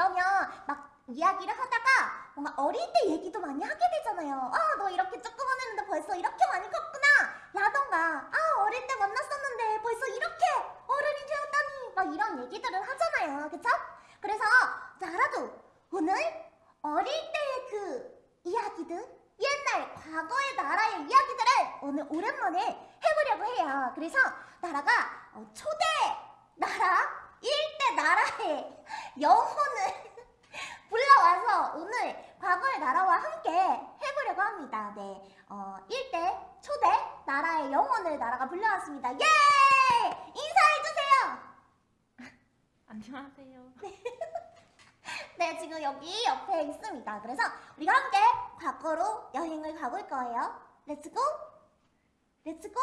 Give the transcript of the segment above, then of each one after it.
그러면 막 이야기를 하다가 뭔가 어릴 때 얘기도 많이 하게 되잖아요. 아, 너 이렇게 조그만 했는데 벌써 이렇게 많이 컸구나. 라던가, 아, 어릴 때 만났었는데 벌써 이렇게 어른이 되었다니. 막 이런 얘기들을 하잖아요. 그쵸? 그래서 나라도 오늘 어릴 때의 그 이야기들, 옛날 과거의 나라의 이야기들을 오늘 오랜만에 해보려고 해요. 그래서 나라가 어, 초대 나라, 일대 나라의 영혼을 불러와서 오늘 과거의 나라와 함께 해보려고 합니다. 네, 어, 1대 초대 나라의 영혼을 나라가 불러왔습니다. 예! 인사해주세요! 안녕하세요. 네, 지금 여기 옆에 있습니다. 그래서 우리가 함께 과거로 여행을 가볼 거예요. 렛츠고! 렛츠고!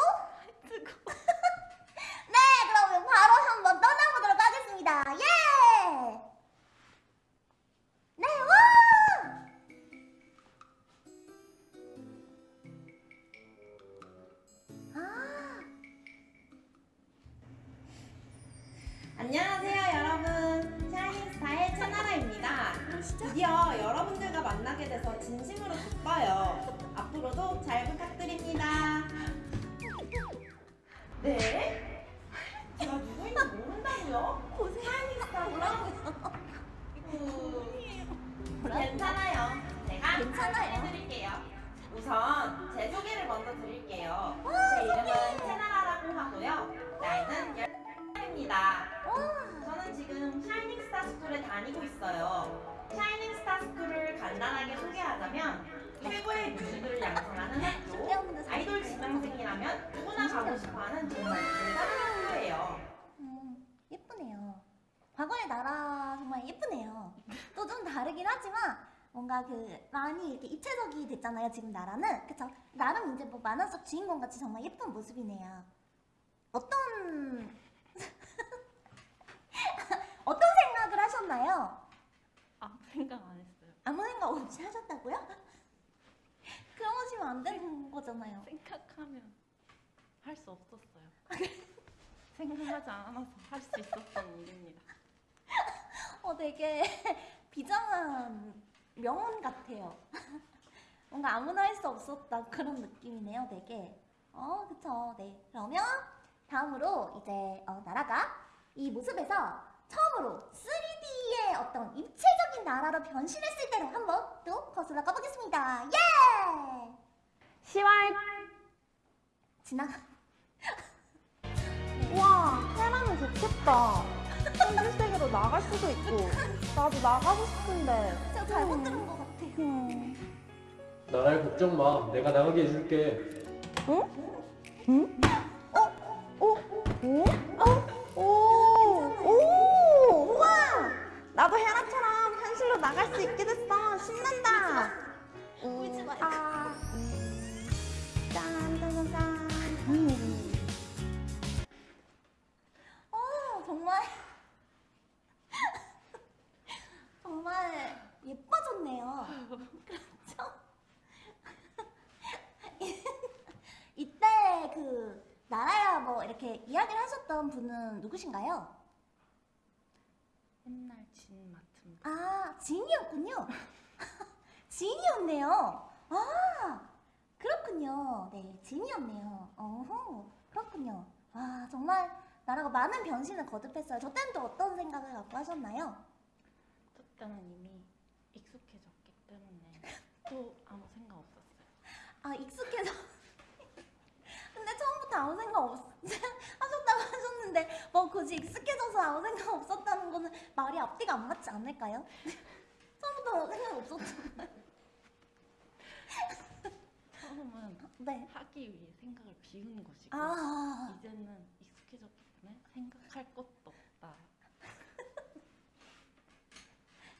드디어 여러분들과 만나게 돼서 진심으로 기뻐요 앞으로도 잘 부탁드립니다 네? 제가 누구인지 모른다고요? 샤이닝스타 뭐라고요? 괜찮아요 제가 괜찮아요. 해드릴게요 우선 제 소개를 먼저 드릴게요 제 이름은 양성하는 학교, 아이돌 지망생이라면 누구나 가고 싶어하는 정말 대단한 학교예요. 음, 예쁘네요. 과거의 나라 정말 예쁘네요. 또 좀 다르긴 하지만 뭔가 그 많이 이렇게 입체적이 됐잖아요. 지금 나라는 그쵸? 나름 이제 뭐 만화 속 주인공 같이 정말 예쁜 모습이네요. 어떤 어떤 생각을 하셨나요? 아무 생각 안 했어요. 아무 생각 없이 하셨다고요? 그러시면 안 되는 거잖아요. 생각하면 할 수 없었어요. 생각하지 않아서 할 수 있었던 일입니다. 어, 되게 비장한 명언 같아요. 뭔가 아무나 할 수 없었다 그런 느낌이네요, 되게. 어, 그쵸. 네. 그러면 다음으로 이제 어, 나라가 이 모습에서 처음으로 3D의 어떤 입체적인 나라로 변신했을 때를 한번 또 거슬러 가보겠습니다. 예! 10월 지나가. 와 해라면 좋겠다. 현실세계로 나갈 수도 있고 나도 나가고 싶은데. 제가 잘못 들은 것 같아요. 음. 나라에 걱정 마. 내가 나가게 해줄게. 오, 이렇게 이야기를 하셨던 분은 누구신가요? 맨날 진 맡은 아, 지인이었군요. 지인이었네요. 아, 그렇군요. 네, 지인이었네요. 어허, 그렇군요. 와, 정말 나라가 많은 변신을 거듭했어요. 저 때는 또 어떤 생각을 갖고 하셨나요? 저 때는 이미 익숙해졌기 때문에 또 아무 생각 없었어요. 아, 익숙해져. 근데 처음부터 아무 생각 없, 하셨다고 하셨는데, 뭐 굳이 익숙해져서 아무 생각 없었다는 거는 말이 앞뒤가 안 맞지 않을까요? 처음부터 생각 없었잖아요. 처음은 네. 하기 위해 생각을 비운 것이고 아, 이제는 익숙해졌기 생각할 것도 없다.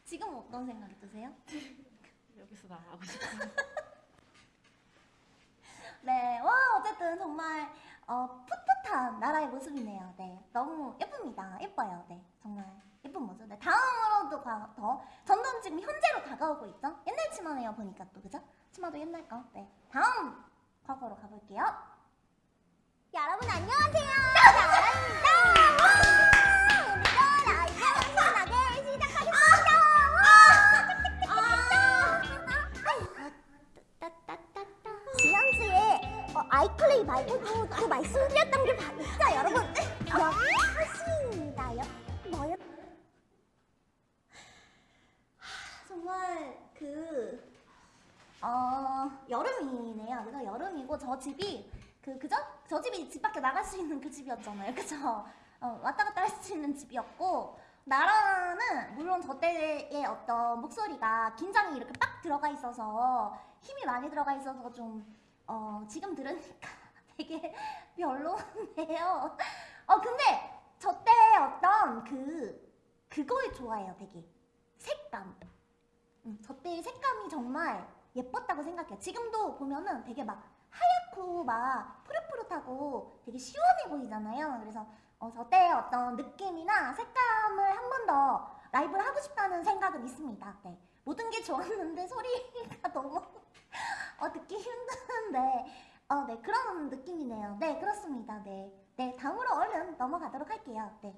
지금 어떤 생각이 드세요? 여기서 나가고 싶어요. 네, 와 어쨌든 정말 어, 풋풋한 나라의 모습이네요. 네, 너무 예쁩니다. 예뻐요. 네, 정말 예쁜 모습. 네, 다음으로도 가, 더 점점 지금 현재로 다가오고 있죠. 옛날 치마네요 보니까 또 그죠? 치마도 옛날 거. 네, 다음 과거로 가볼게요. 여러분 안녕하세요. 나라입니다. 저희 말고도 또 말씀드렸던 게 바- 있죠 여러분 여하시입니다요 뭐요? 정말 그 어, 여름이네요. 그래서 여름이고 저 집이 그 그죠? 저 집이 집 밖에 나갈 수 있는 그 집이었잖아요. 그죠? 어, 왔다 갔다 할 수 있는 집이었고 나라는 물론 저 때의 어떤 목소리가 긴장이 이렇게 빡 들어가 있어서 힘이 많이 들어가 있어서 좀 어, 지금 들으니까 되게 별로인데요. 어 근데 저 때 어떤 그 그걸 좋아해요. 되게 색감. 음, 저 때의 색감이 정말 예뻤다고 생각해요. 지금도 보면은 되게 막 하얗고 막 푸릇푸릇하고 되게 시원해 보이잖아요. 그래서 어, 저 때의 어떤 느낌이나 색감을 한 번 더 라이브를 하고 싶다는 생각은 있습니다. 네. 모든 게 좋았는데 소리가 너무 어, 듣기 힘드는데 어, 네 그런 느낌이네요. 네 그렇습니다. 네, 네 다음으로 얼른 넘어가도록 할게요. 네.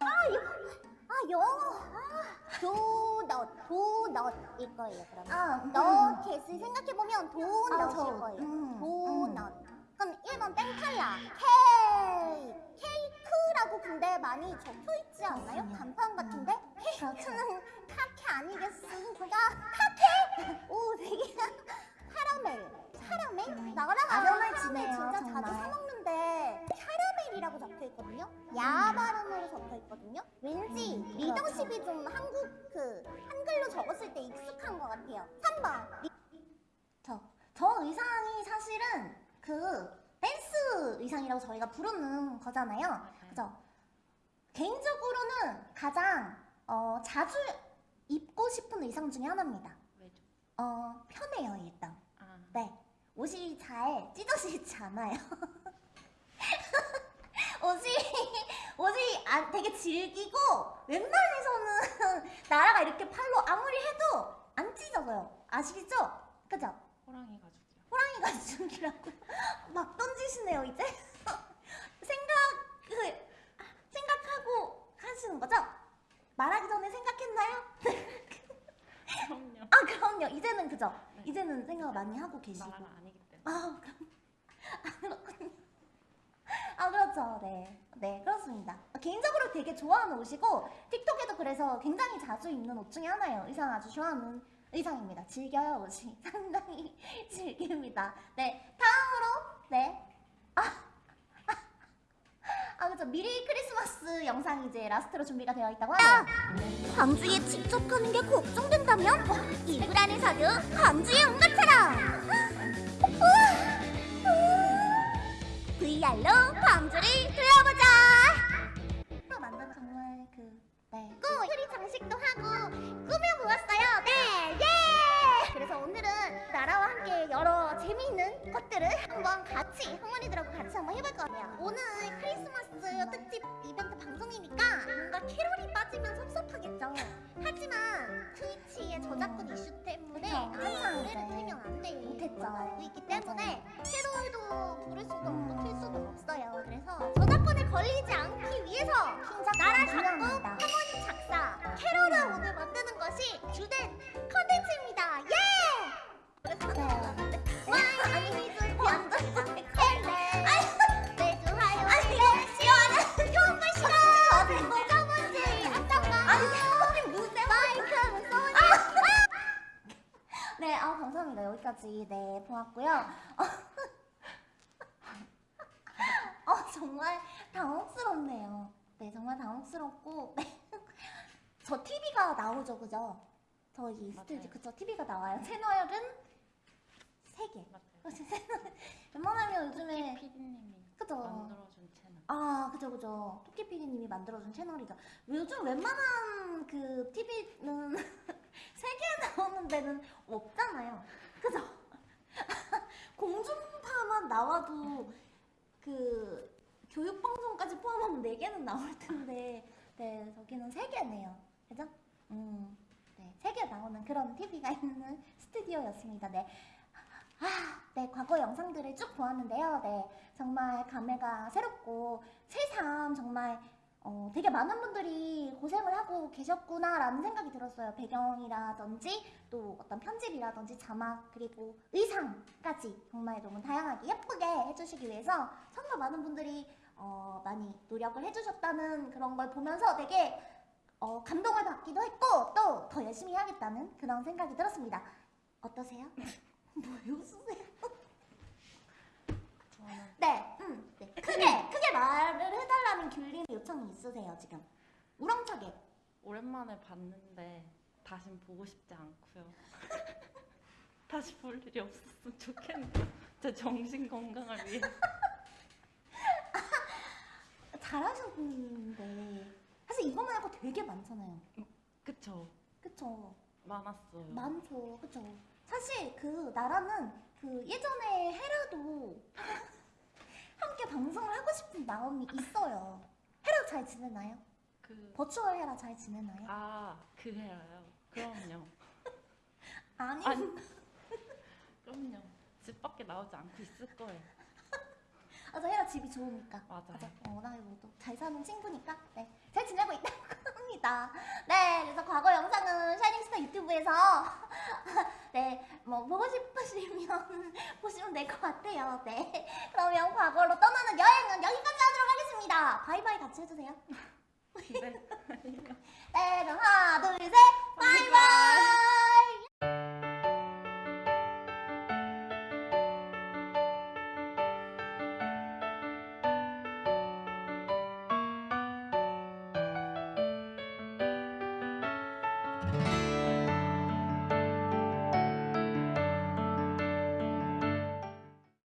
아, 요, 아 영어. 아, 도넛, 도넛 일 거예요. 그러면. 아, 너 겟을 생각해보면 아, 도넛일 저, 거예요. 음, 도넛. 그럼 1번 땡탈라. 케이크. 케이크라고 근데 많이 적혀 있지 않나요? 간판 같은데? 그렇죠. 케이크는 카케 아니겠습니까? 카케? 오, 되게 부르는 거잖아요. 그죠? 개인적으로는 가장 어, 자주 입고 싶은 의상 중에 하나입니다. 왜죠? 어, 편해요, 일단. 아, 네. 옷이 잘 찢어지지 않아요. 옷이, 옷이 아, 되게 질기고, 웬만해서는 나라가 이렇게 팔로 아무리 해도 안 찢어져요. 아시겠죠? 그죠? 호랑이 가죽이요. 호랑이 가죽이라고 막 던지시네요 이제 생각 그 하시는 거죠? 말하기 전에 생각했나요? 그럼요. 아 그럼요. 이제는 그죠? 이제는 생각을 많이 하고 계시고. 나라가 아니기 때문에. 아 그럼. 아 그렇군요. 아 그렇죠. 네. 네, 그렇습니다. 개인적으로 되게 좋아하는 옷이고 틱톡에도 그래서 굉장히 자주 입는 옷 중에 하나예요. 의상 아주 좋아하는 의상입니다. 즐겨요 옷이. 상당히 즐깁니다. 네 다음으로 네 아, 그죠. 미리 크리스마스 영상이 이제 라스트로 준비가 되어 있다고 하네요. 광주에 직접 가는 게 걱정된다면 이불 안에서도 광주의 온것처럼 VR로 광주를 둘러보자 로 만든 정말 그, 네. 또 트리 장식도 하고 꾸며보았어요 네 예! 그래서 오늘은 나라와 함께 여러 재미있는 것들을 한번 같이 할머니들하고 같이 한번 해볼 거예요 오늘 크리스마스 특집 이벤트 방송이니까 뭔가 캐롤이 빠지면 섭섭하겠죠 하지만 트위치의 저작권 이슈 때문에. 항상 노래를 네. 틀면 안 되는 못했죠. 있기 때문에 캐롤도 부를 수도 없고 틀 수도 없어요 그래서 저작권에 걸리지 않기 위해서 나라 작곡. 하모니 작사 캐롤을 오늘 만드는 것이 주된 컨텐츠입니다 예! 그래서 네. 여기까지, 네, 보았고요. 어, 어, 정말 당혹스럽네요. 네, 정말 당혹스럽고, 네. 저 TV가 나오죠, 그죠? 저희. 스튜디오, 그쵸? TV가 나와요. 채널은 세개 맞아요. 웬만하면 요즘에, PD님이 그죠? 만들어준 채널. 아, 그죠, 그죠. 토끼 PD님이 만들어준 채널이죠. 요즘 웬만한 그 TV는 세개 나오는 데는 없잖아요. 그죠? 공중파만 나와도 그 교육방송까지 포함하면 네 개는 나올 텐데, 네, 저기는 세 개네요. 그죠? 음, 네, 세개 나오는 그런 TV가 있는 스튜디오였습니다. 네. 아, 네, 과거 영상들을 쭉 보았는데요. 네, 정말 감회가 새롭고 새삼 정말 어, 되게 많은 분들이 고생을 하고 계셨구나라는 생각이 들었어요. 배경이라든지 또 어떤 편집이라든지 자막 그리고 의상까지 정말 너무 다양하게 예쁘게 해주시기 위해서 정말 많은 분들이 어, 많이 노력을 해주셨다는 그런 걸 보면서 되게 어, 감동을 받기도 했고 또 더 열심히 해야겠다는 그런 생각이 들었습니다. 어떠세요? 뭐 웃으세요? 네, 음, 네. 크게 크게 말을 해달라는 귤린 요청이 있으세요 지금? 우렁차게. 오랜만에 봤는데 다신 보고 싶지 않고요. 다시 볼 일이 없었으면 좋겠네요. 제 정신 건강을 위해. 잘하셨는데 사실 이거 말고 되게 많잖아요. 그쵸? 그쵸? 많았어요. 많죠, 그쵸? 사실 그 나라는 그 예전에 헤라도 함께 방송을 하고 싶은 마음이 있어요. 헤라 잘 지내나요? 그, 버추얼 헤라 잘 지내나요? 아, 그 해라요? 그럼요. 아니, 아니, 그럼요. 집 밖에 나오지 않고 있을 거예요. 아, 저 헤라 집이 좋으니까. 맞아요. 맞아. 어, 워낙에 뭐또잘 사는 친구니까. 네. 잘 지내고 있다고 합니다. 네. 그래서 과거 영상은 샤이닝스타 유튜브에서 네. 뭐 보고 싶으시면 보시면 될 것 같아요. 네. 그러면 과거로 떠나는 여행은 여기까지 하도록 하겠습니다. 바이바이 같이 해주세요. 네. 네. 그럼 하나, 둘,